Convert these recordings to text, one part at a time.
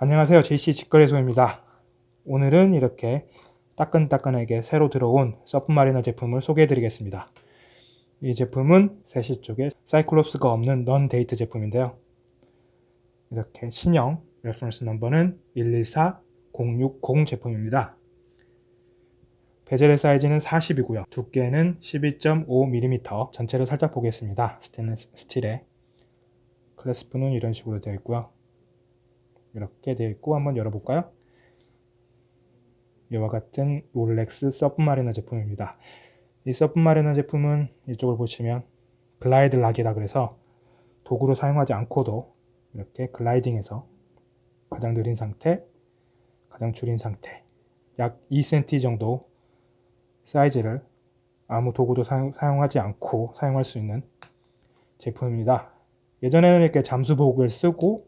안녕하세요. JC 직거래소입니다. 오늘은 이렇게 따끈따끈하게 새로 들어온 Submariner 제품을 소개해 드리겠습니다. 이 제품은 세시 쪽에 cyclops가 없는 non date 제품인데요. 이렇게 신형 reference number는 114060 제품입니다. 베젤의 사이즈는 40이고요. 두께는 12.5mm 전체를 살짝 보겠습니다. 스테인리스 스틸에. 클래스프는 이런 식으로 되어 있고요 이렇게 되어 있고 한번 열어볼까요? 이와 같은 롤렉스 서브마리너 제품입니다. 이 서브마리너 제품은 이쪽을 보시면 글라이드 락이라 그래서 도구로 사용하지 않고도 이렇게 글라이딩해서 가장 느린 상태, 가장 줄인 상태 약 2cm 정도 사이즈를 아무 도구도 사용, 하지 않고 사용할 수 있는 제품입니다. 예전에는 이렇게 잠수복을 쓰고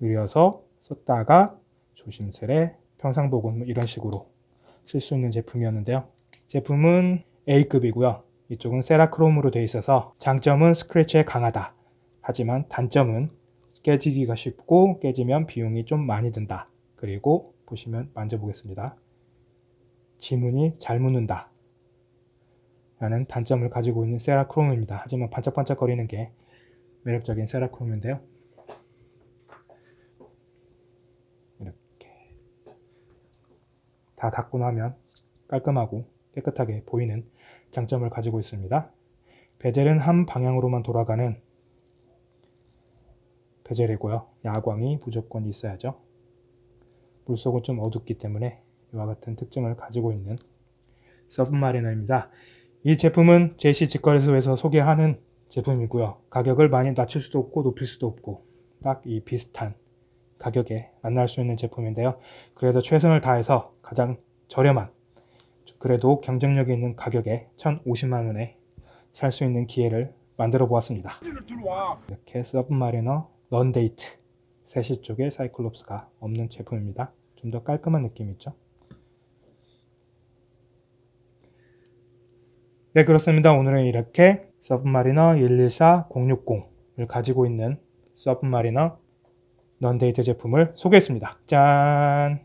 느려서 썼다가 조심스레 평상복은 뭐 이런 식으로 쓸 수 있는 제품이었는데요. 제품은 A급이고요. 이쪽은 세라크롬으로 되어 있어서 장점은 스크래치에 강하다. 하지만 단점은 깨지기가 쉽고 깨지면 비용이 좀 많이 든다. 그리고 보시면 만져보겠습니다. 지문이 잘 묻는다. 라는 단점을 가지고 있는 세라크롬입니다. 하지만 반짝반짝거리는 게 매력적인 세라크롬인데요. 다 닦고 나면 깔끔하고 깨끗하게 보이는 장점을 가지고 있습니다. 베젤은 한 방향으로만 돌아가는 베젤이고요. 야광이 무조건 있어야죠. 물속은 좀 어둡기 때문에 이와 같은 특징을 가지고 있는 서브마리너입니다. 이 제품은 제시 직거래소에서 소개하는 제품이고요. 가격을 많이 낮출 수도 없고 높일 수도 없고 딱 이 비슷한 가격에 만날 수 있는 제품인데요. 그래도 최선을 다해서 가장 저렴한 그래도 경쟁력이 있는 가격에 1,050만원에 살 수 있는 기회를 만들어 보았습니다. 이렇게 서브마리너 런데이트 세시 쪽에 사이클롭스가 없는 제품입니다. 좀 더 깔끔한 느낌 있죠? 네 그렇습니다. 오늘은 이렇게 서브마리너 114060을 가지고 있는 서브마리너 넌데이트 제품을 소개했습니다. 짠!